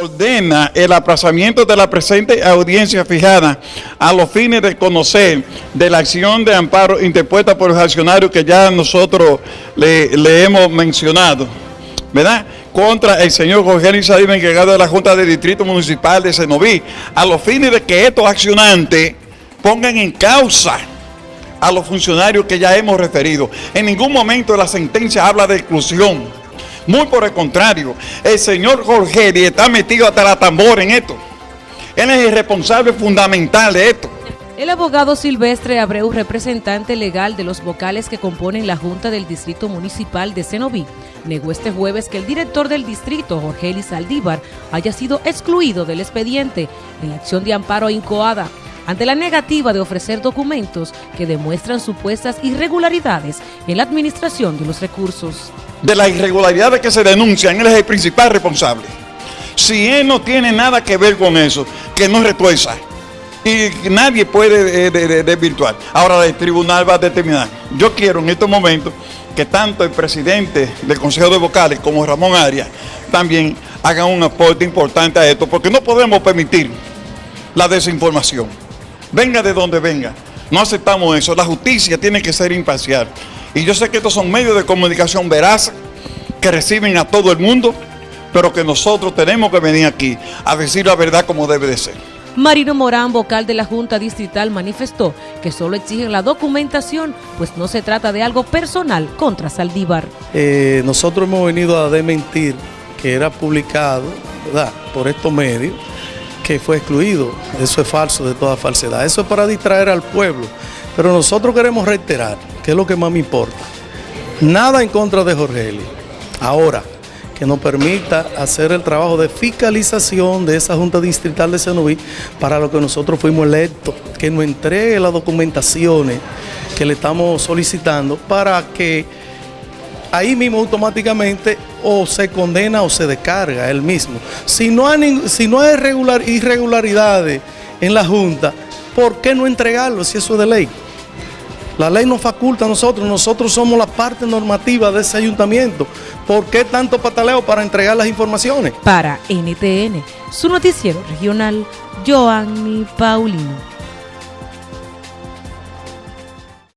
ordena el aplazamiento de la presente audiencia fijada a los fines de conocer de la acción de amparo interpuesta por los accionarios que ya nosotros le, hemos mencionado, ¿verdad? Contra el señor Jorge Isaías, encargado de la Junta de Distrito Municipal de Senoví, a los fines de que estos accionantes pongan en causa a los funcionarios que ya hemos referido. En ningún momento la sentencia habla de exclusión muy por el contrario, el señor Jorge está metido hasta la tambor en esto. Él es el responsable fundamental de esto. El abogado Silvestre Abreu, representante legal de los vocales que componen la Junta del Distrito Municipal de Cenoví, negó este jueves que el director del distrito, Jorge Elis Aldívar, haya sido excluido del expediente en la acción de amparo incoada ante la negativa de ofrecer documentos que demuestran supuestas irregularidades en la administración de los recursos de las irregularidades que se denuncian, él es el principal responsable. Si él no tiene nada que ver con eso, que no retuerza. Y nadie puede eh, desvirtuar. Ahora el tribunal va a determinar. Yo quiero en estos momentos que tanto el presidente del Consejo de Vocales como Ramón Arias también hagan un aporte importante a esto, porque no podemos permitir la desinformación. Venga de donde venga. No aceptamos eso. La justicia tiene que ser imparcial. Y yo sé que estos son medios de comunicación veraz que reciben a todo el mundo, pero que nosotros tenemos que venir aquí a decir la verdad como debe de ser. Marino Morán, vocal de la Junta Distrital, manifestó que solo exigen la documentación, pues no se trata de algo personal contra Saldívar. Eh, nosotros hemos venido a desmentir que era publicado ¿verdad? por estos medios que fue excluido. Eso es falso de toda falsedad. Eso es para distraer al pueblo. Pero nosotros queremos reiterar que es lo que más me importa. Nada en contra de Jorge Eli. Ahora, que nos permita hacer el trabajo de fiscalización de esa Junta Distrital de Senoví para lo que nosotros fuimos electos, que nos entregue las documentaciones que le estamos solicitando para que ahí mismo automáticamente o se condena o se descarga él mismo. Si no hay, si no hay irregularidades en la Junta, ¿por qué no entregarlo si eso es de ley? La ley nos faculta a nosotros, nosotros somos la parte normativa de ese ayuntamiento. ¿Por qué tanto pataleo para entregar las informaciones? Para NTN, su noticiero regional, Joanny Paulino.